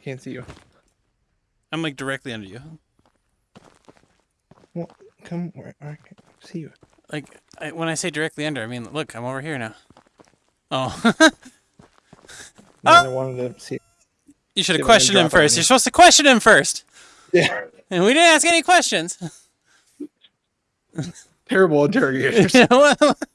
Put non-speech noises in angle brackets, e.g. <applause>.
can't see you. I'm like directly under you. Well, come where I can see you. Like I, when I say directly under, I mean look, I'm over here now. Oh, No, I wanted to see. you should have questioned him first. You're supposed to question him first, Yeah. and we didn't ask any questions. Terrible interrogators. <laughs>